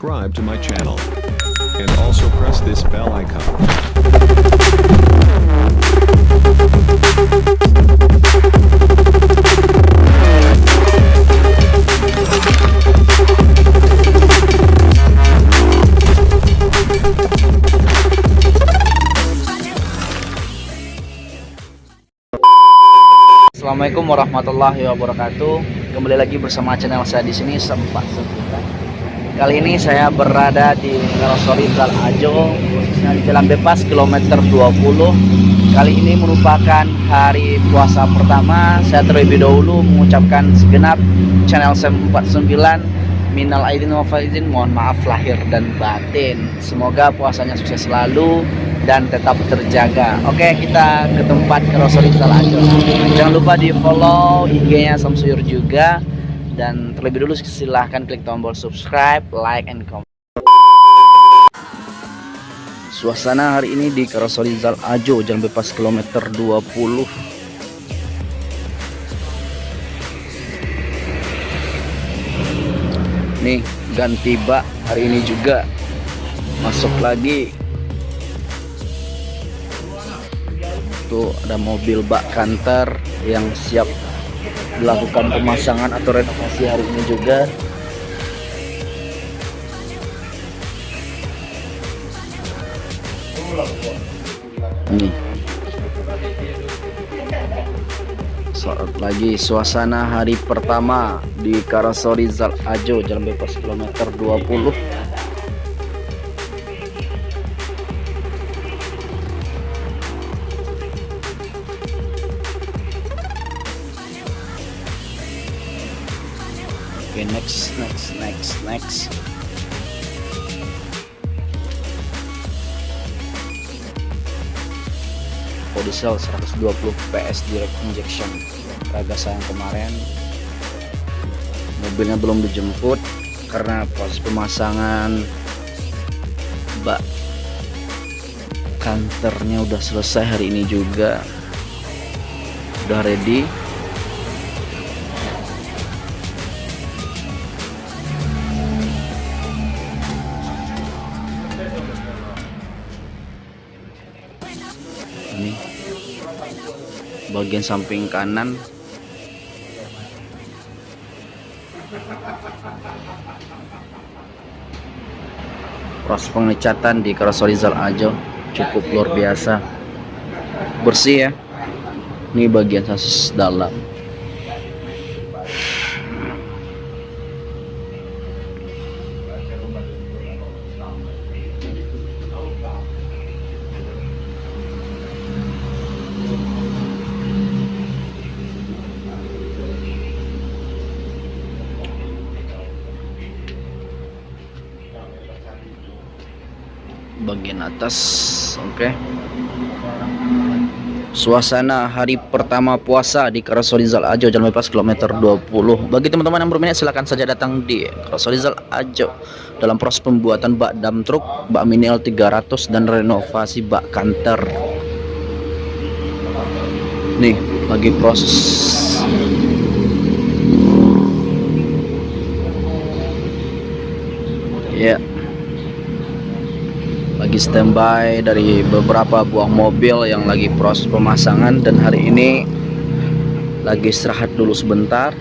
subscribe to my channel. And also press this bell icon. Assalamualaikum warahmatullahi wabarakatuh. Kembali lagi bersama channel saya di sini Sempat Sebutan. Kali ini saya berada di Karosori Zal Ajo, khususnya di Jalan Bebas kilometer 20. Kali ini merupakan hari puasa pertama. Saya terlebih dahulu mengucapkan segenap channel Sempat 49 Minal aidin wa faizin, mohon maaf lahir dan batin. Semoga puasanya sukses selalu dan tetap terjaga. Oke, kita ke tempat Karoseri Salajo. Jangan lupa di follow IG-nya Samsuyur juga dan terlebih dulu silahkan klik tombol subscribe, like, and comment. Suasana hari ini di Karoseri Zal Ajo, Jalan Bebas kilometer 20 nih ganti bak hari ini juga masuk lagi tuh ada mobil bak kantor yang siap dilakukan pemasangan atau renovasi hari ini juga. Nih saat lagi suasana hari pertama di Karasori Zal Ajo Jalan Bebas kilometer 20 okay, next next next next. Diesel 120 PS direct injection. Ragasa yang kemarin. Mobilnya belum dijemput karena proses pemasangan. Bak kantornya udah selesai hari ini juga. Udah ready ini. Bagian samping kanan. Proses pengecatan di Karasorizal Ajo cukup luar biasa. Bersih ya. Ini bagian sasis dalam bagian atas oke. Okay. suasana hari pertama puasa di Karasolizal Ajo Jalan Bebas kilometer 20 bagi teman-teman yang berminat silahkan saja datang di Karasolizal Ajo dalam proses pembuatan bak dam truk bak mini L300 dan renovasi bak kantor nih lagi proses ya yeah lagi standby dari beberapa buah mobil yang lagi proses pemasangan. Dan hari ini lagi istirahat dulu sebentar.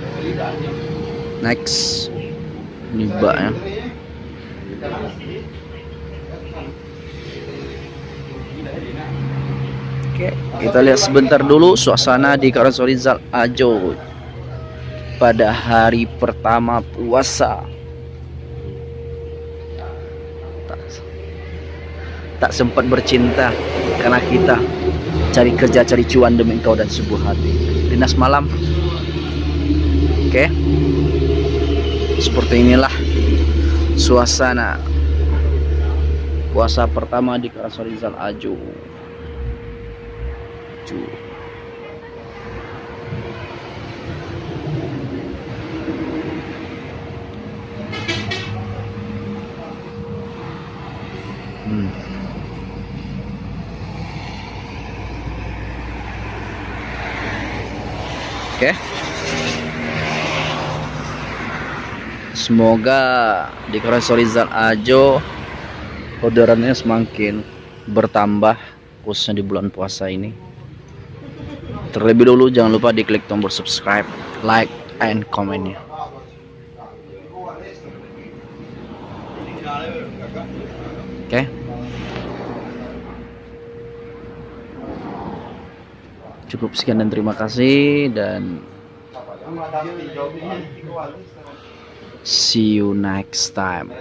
Next ini baknya oke kita lihat sebentar dulu suasana di Karasorizal Ajo pada hari pertama puasa tak sempat bercinta karena kita cari kerja cari cuan demi engkau dan sebuah hati dinas malam oke okay. seperti inilah suasana puasa pertama di Karasorizal Aju Hmm. Oke. semoga di Rizal Ajo orderannya semakin bertambah khususnya di bulan puasa ini. Terlebih dulu jangan lupa diklik tombol subscribe like and komennya oke cukup sekian dan terima kasih dan see you next time